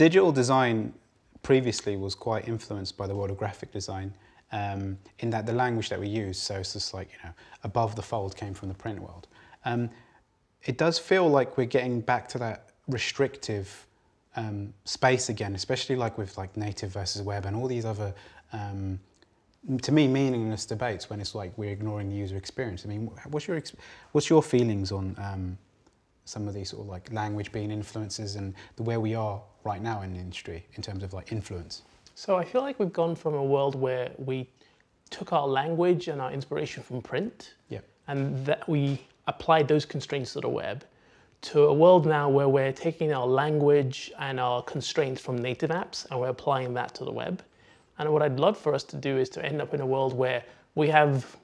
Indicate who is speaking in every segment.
Speaker 1: digital design previously was quite influenced by the world of graphic design um, in that the language that we use, so it's just like, you know, above the fold came from the print world. Um, it does feel like we're getting back to that restrictive um, space again, especially like with like native versus web and all these other, um, to me, meaningless debates when it's like we're ignoring the user experience. I mean, what's your, what's your feelings on um, some of these sort of like language being influences and the where we are right now in the industry in terms of like influence?
Speaker 2: So I feel like we've gone from a world where we took our language and our inspiration from print
Speaker 1: yep.
Speaker 2: and that we applied those constraints to the web to a world now where we're taking our language and our constraints from native apps and we're applying that to the web. And what I'd love for us to do is to end up in a world where we have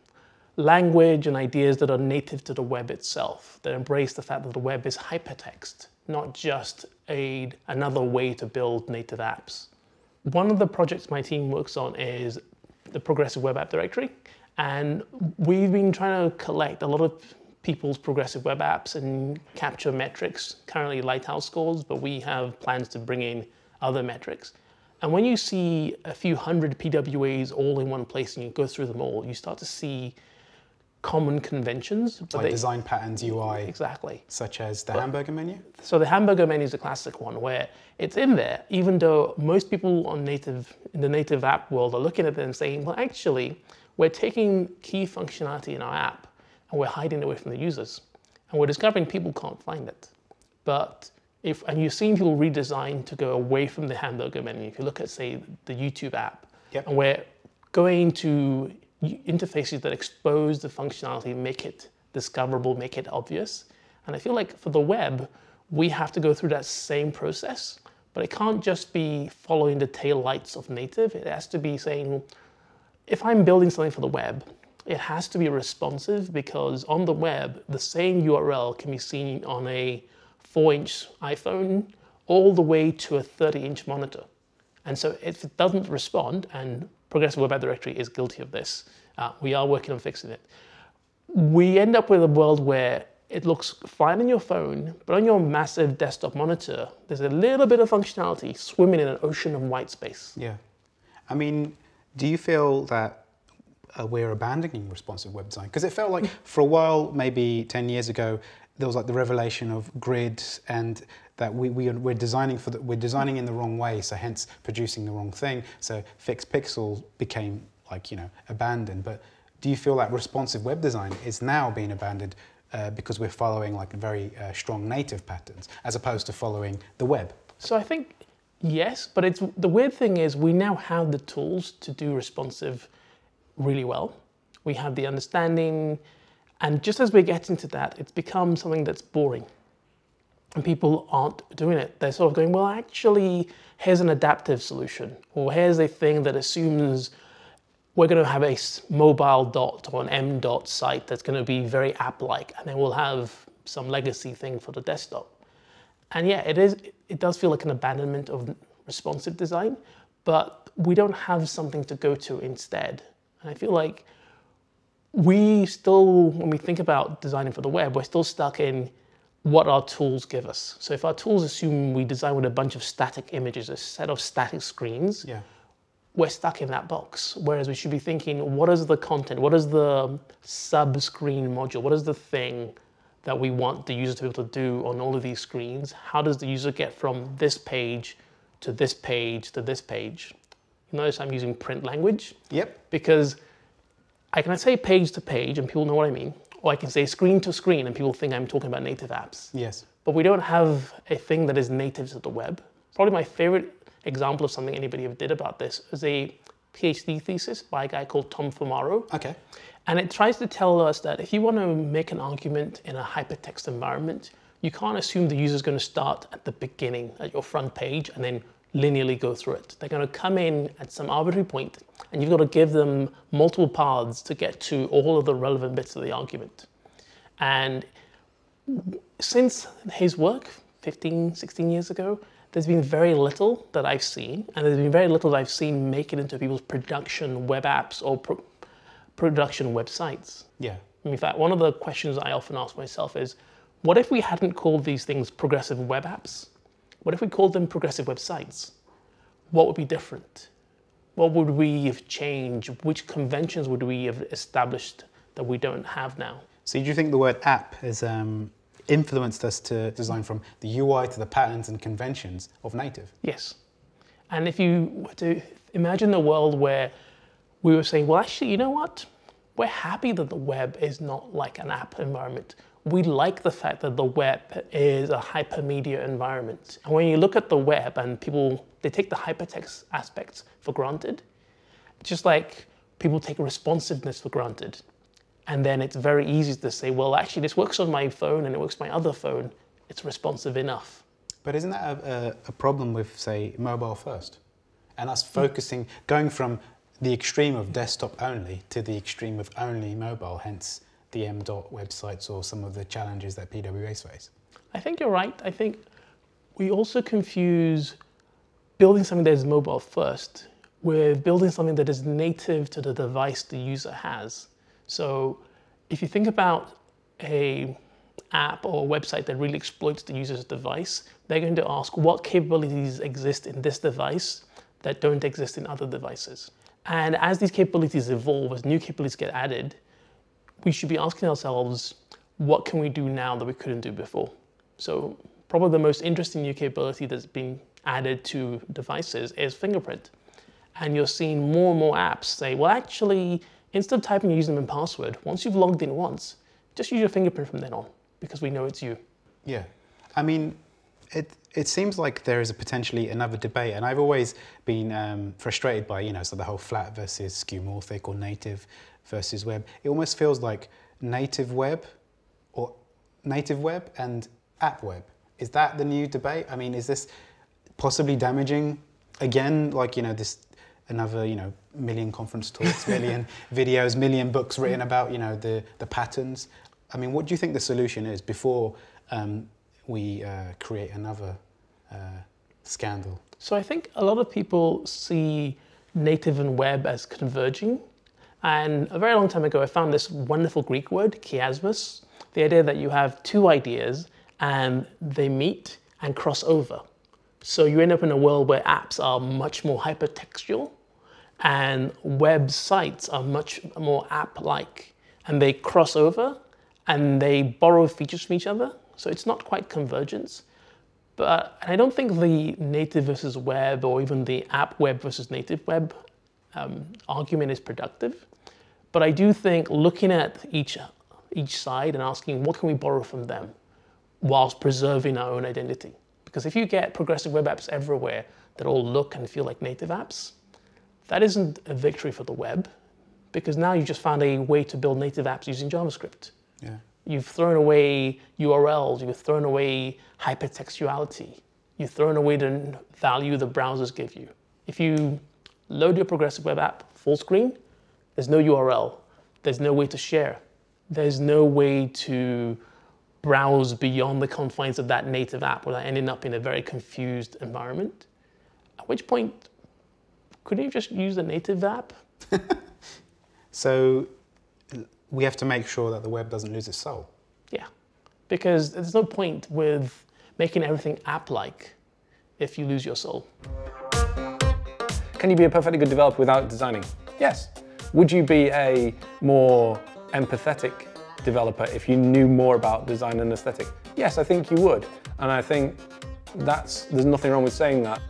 Speaker 2: language and ideas that are native to the web itself, that embrace the fact that the web is hypertext, not just a, another way to build native apps. One of the projects my team works on is the Progressive Web App Directory. And we've been trying to collect a lot of people's progressive web apps and capture metrics, currently Lighthouse scores, but we have plans to bring in other metrics. And when you see a few hundred PWAs all in one place and you go through them all, you start to see common conventions.
Speaker 1: But like they, design patterns, UI.
Speaker 2: Exactly.
Speaker 1: Such as the but, hamburger menu?
Speaker 2: So the hamburger menu is a classic one where it's in there, even though most people on native in the native app world are looking at it and saying, well, actually, we're taking key functionality in our app and we're hiding it away from the users. And we're discovering people can't find it. But if, and you've seen people redesign to go away from the hamburger menu. If you look at, say, the YouTube app,
Speaker 1: yep.
Speaker 2: and we're going to interfaces that expose the functionality, make it discoverable, make it obvious. And I feel like for the web, we have to go through that same process, but it can't just be following the tail lights of native. It has to be saying, if I'm building something for the web, it has to be responsive because on the web, the same URL can be seen on a 4-inch iPhone all the way to a 30-inch monitor. And so if it doesn't respond, and Progressive Web App Directory is guilty of this, uh, we are working on fixing it, we end up with a world where it looks fine on your phone, but on your massive desktop monitor, there's a little bit of functionality swimming in an ocean of white space.
Speaker 1: Yeah. I mean, do you feel that uh, we're abandoning responsive web design? Because it felt like for a while, maybe 10 years ago, there was like the revelation of grids and that we, we are, we're designing for the, we're designing in the wrong way, so hence producing the wrong thing. So fixed pixel became like, you know, abandoned. But do you feel that responsive web design is now being abandoned uh, because we're following like very uh, strong native patterns as opposed to following the web?
Speaker 2: So I think yes, but it's the weird thing is we now have the tools to do responsive really well. We have the understanding, and just as we get into that, it's become something that's boring. And people aren't doing it. They're sort of going, well, actually, here's an adaptive solution, or here's a thing that assumes we're going to have a mobile dot or an M dot site that's going to be very app-like, and then we'll have some legacy thing for the desktop. And yeah, it is. It does feel like an abandonment of responsive design, but we don't have something to go to instead. And I feel like we still, when we think about designing for the web, we're still stuck in what our tools give us. So if our tools assume we design with a bunch of static images, a set of static screens,
Speaker 1: yeah.
Speaker 2: we're stuck in that box. Whereas we should be thinking, what is the content? What is the sub-screen module? What is the thing that we want the user to be able to do on all of these screens? How does the user get from this page to this page to this page? You notice I'm using print language.
Speaker 1: Yep.
Speaker 2: Because I can say page to page and people know what I mean, or I can say screen to screen and people think I'm talking about native apps.
Speaker 1: Yes.
Speaker 2: But we don't have a thing that is native to the web. Probably my favorite example of something anybody ever did about this is a PhD thesis by a guy called Tom Fumaro.
Speaker 1: Okay.
Speaker 2: And it tries to tell us that if you want to make an argument in a hypertext environment, you can't assume the user is going to start at the beginning, at your front page, and then linearly go through it. They're going to come in at some arbitrary point and you've got to give them multiple paths to get to all of the relevant bits of the argument. And since his work 15, 16 years ago, there's been very little that I've seen, and there's been very little that I've seen make it into people's production web apps or pro production websites.
Speaker 1: Yeah.
Speaker 2: In fact, one of the questions I often ask myself is, what if we hadn't called these things progressive web apps, What if we called them progressive websites? What would be different? What would we have changed? Which conventions would we have established that we don't have now?
Speaker 1: So do you think the word app has um, influenced us to design from the UI to the patterns and conventions of native?
Speaker 2: Yes. And if you were to imagine a world where we were saying, well, actually, you know what? We're happy that the web is not like an app environment. We like the fact that the web is a hypermedia environment. And when you look at the web and people, they take the hypertext aspects for granted, just like people take responsiveness for granted. And then it's very easy to say, well, actually, this works on my phone and it works on my other phone. It's responsive enough.
Speaker 1: But isn't that a, a, problem with, say, mobile first? And us focusing, going from the extreme of desktop only to the extreme of only mobile, hence the M.dot websites or some of the challenges that PWAs face?
Speaker 2: I think you're right. I think we also confuse building something that is mobile first with building something that is native to the device the user has. So if you think about a app or website that really exploits the user's device, they're going to ask what capabilities exist in this device that don't exist in other devices. And as these capabilities evolve, as new capabilities get added, we should be asking ourselves, what can we do now that we couldn't do before? So probably the most interesting new capability that's been added to devices is fingerprint. And you're seeing more and more apps say, well, actually, instead of typing your username and password, once you've logged in once, just use your fingerprint from then on because we know it's you.
Speaker 1: Yeah. I mean, it, it seems like there is a potentially another debate, and I've always been um, frustrated by, you know, so the whole flat versus skeuomorphic or native versus web. It almost feels like native web or native web and app web. Is that the new debate? I mean, is this possibly damaging again, like, you know, this another, you know, million conference talks, million videos, million books written about, you know, the, the patterns. I mean, what do you think the solution is before um, we uh, create another uh, scandal?
Speaker 2: So I think a lot of people see native and web as converging. And a very long time ago, I found this wonderful Greek word, chiasmus, the idea that you have two ideas and they meet and cross over. So you end up in a world where apps are much more hypertextual and websites are much more app-like and they cross over and they borrow features from each other. So it's not quite convergence. But I don't think the native versus web or even the app web versus native web um, argument is productive. But I do think looking at each, each side and asking what can we borrow from them whilst preserving our own identity. Because if you get progressive web apps everywhere that all look and feel like native apps, that isn't a victory for the web because now you've just found a way to build native apps using JavaScript.
Speaker 1: Yeah.
Speaker 2: You've thrown away URLs, you've thrown away hypertextuality, you've thrown away the value the browsers give you. If you load your progressive web app full screen, there's no URL, there's no way to share, there's no way to browse beyond the confines of that native app without ending up in a very confused environment. At which point, couldn't you just use the native app?
Speaker 1: so we have to make sure that the web doesn't lose its soul.
Speaker 2: Yeah, because there's no point with making everything app-like if you lose your soul.
Speaker 3: Can you be a perfectly good developer without designing? Yes. Would you be a more empathetic developer if you knew more about design and aesthetic? Yes, I think you would. And I think that's, there's nothing wrong with saying that.